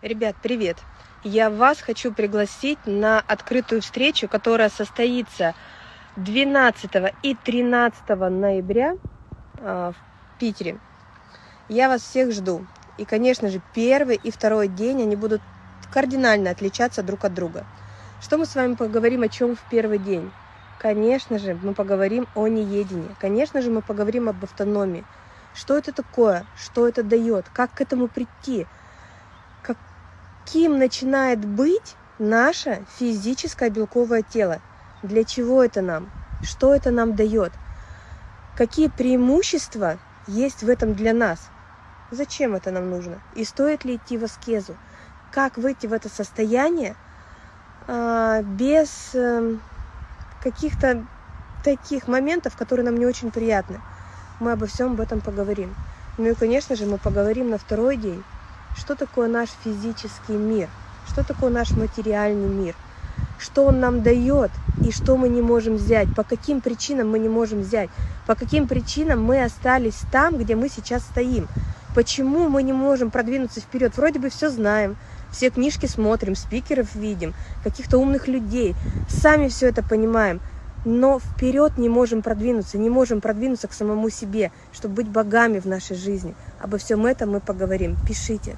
Ребят, привет! Я вас хочу пригласить на открытую встречу, которая состоится 12 и 13 ноября а, в Питере. Я вас всех жду. И, конечно же, первый и второй день они будут кардинально отличаться друг от друга. Что мы с вами поговорим о чем в первый день? Конечно же, мы поговорим о неедении. Конечно же, мы поговорим об автономии. Что это такое? Что это дает? Как к этому прийти? Каким начинает быть наше физическое белковое тело. Для чего это нам? Что это нам дает? Какие преимущества есть в этом для нас? Зачем это нам нужно? И стоит ли идти в аскезу? Как выйти в это состояние а, без э, каких-то таких моментов, которые нам не очень приятны? Мы обо всем об этом поговорим. Ну и, конечно же, мы поговорим на второй день что такое наш физический мир, что такое наш материальный мир, что он нам дает и что мы не можем взять, по каким причинам мы не можем взять, по каким причинам мы остались там, где мы сейчас стоим, почему мы не можем продвинуться вперед. Вроде бы все знаем, все книжки смотрим, спикеров видим, каких-то умных людей, сами все это понимаем, но вперед не можем продвинуться, не можем продвинуться к самому себе, чтобы быть богами в нашей жизни. Обо всем этом мы поговорим. Пишите.